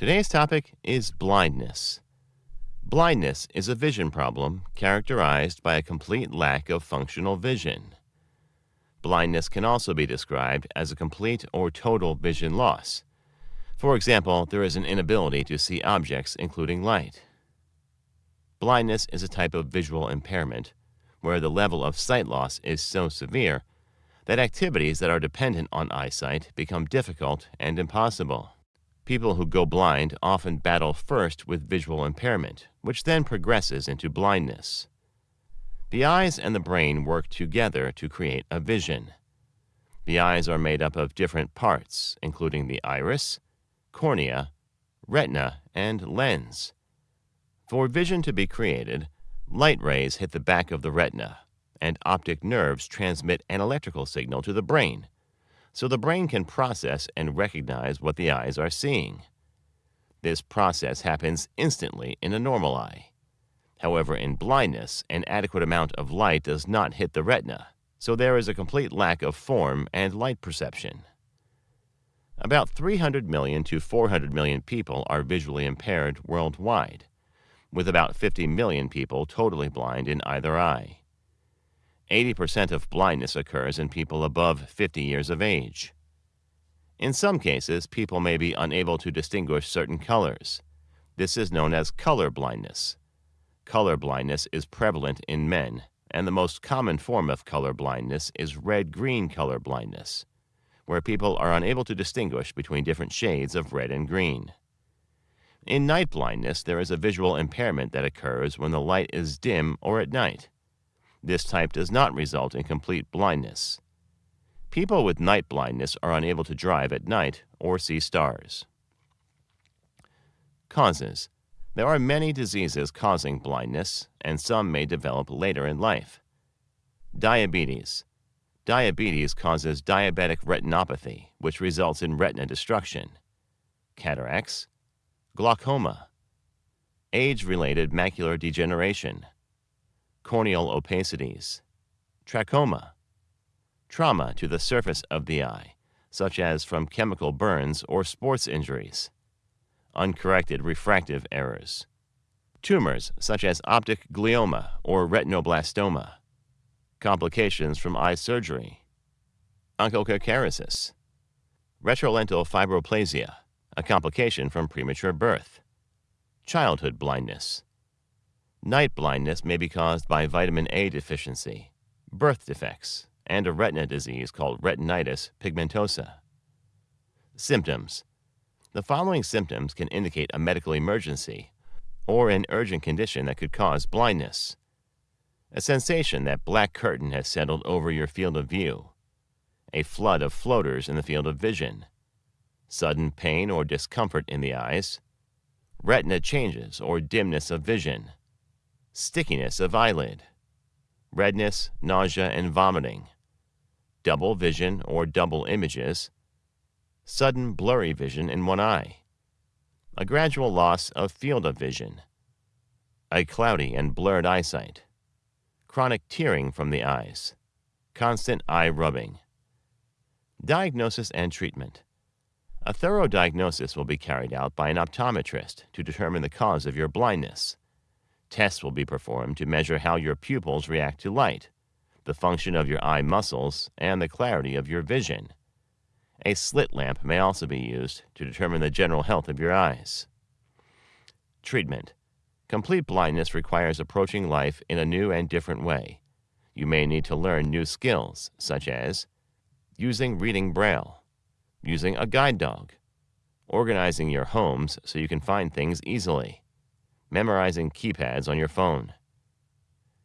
Today's topic is blindness. Blindness is a vision problem characterized by a complete lack of functional vision. Blindness can also be described as a complete or total vision loss. For example, there is an inability to see objects, including light. Blindness is a type of visual impairment where the level of sight loss is so severe that activities that are dependent on eyesight become difficult and impossible. People who go blind often battle first with visual impairment, which then progresses into blindness. The eyes and the brain work together to create a vision. The eyes are made up of different parts, including the iris, cornea, retina, and lens. For vision to be created, light rays hit the back of the retina, and optic nerves transmit an electrical signal to the brain, so the brain can process and recognize what the eyes are seeing. This process happens instantly in a normal eye. However, in blindness, an adequate amount of light does not hit the retina, so there is a complete lack of form and light perception. About 300 million to 400 million people are visually impaired worldwide, with about 50 million people totally blind in either eye. 80% of blindness occurs in people above 50 years of age. In some cases, people may be unable to distinguish certain colors. This is known as color blindness color blindness is prevalent in men, and the most common form of color blindness is red-green color blindness, where people are unable to distinguish between different shades of red and green. In night blindness, there is a visual impairment that occurs when the light is dim or at night. This type does not result in complete blindness. People with night blindness are unable to drive at night or see stars. Causes there are many diseases causing blindness, and some may develop later in life. Diabetes. Diabetes causes diabetic retinopathy, which results in retina destruction. Cataracts. Glaucoma. Age-related macular degeneration. Corneal opacities. Trachoma. Trauma to the surface of the eye, such as from chemical burns or sports injuries uncorrected refractive errors. Tumors such as optic glioma or retinoblastoma. Complications from eye surgery. Onchocerciasis. Retrolental fibroplasia, a complication from premature birth. Childhood blindness. Night blindness may be caused by vitamin A deficiency, birth defects, and a retina disease called retinitis pigmentosa. Symptoms the following symptoms can indicate a medical emergency or an urgent condition that could cause blindness. A sensation that black curtain has settled over your field of view. A flood of floaters in the field of vision. Sudden pain or discomfort in the eyes. Retina changes or dimness of vision. Stickiness of eyelid. Redness, nausea, and vomiting. Double vision or double images sudden blurry vision in one eye, a gradual loss of field of vision, a cloudy and blurred eyesight, chronic tearing from the eyes, constant eye rubbing. Diagnosis and treatment. A thorough diagnosis will be carried out by an optometrist to determine the cause of your blindness. Tests will be performed to measure how your pupils react to light, the function of your eye muscles, and the clarity of your vision. A slit lamp may also be used to determine the general health of your eyes. Treatment. Complete blindness requires approaching life in a new and different way. You may need to learn new skills, such as using reading braille, using a guide dog, organizing your homes so you can find things easily, memorizing keypads on your phone.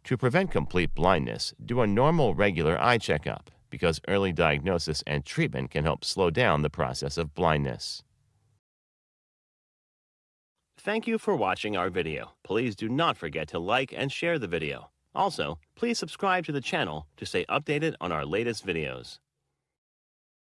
To prevent complete blindness, do a normal regular eye checkup because early diagnosis and treatment can help slow down the process of blindness. Thank you for watching our video. Please do not forget to like and share the video. Also, please subscribe to the channel to stay updated on our latest videos.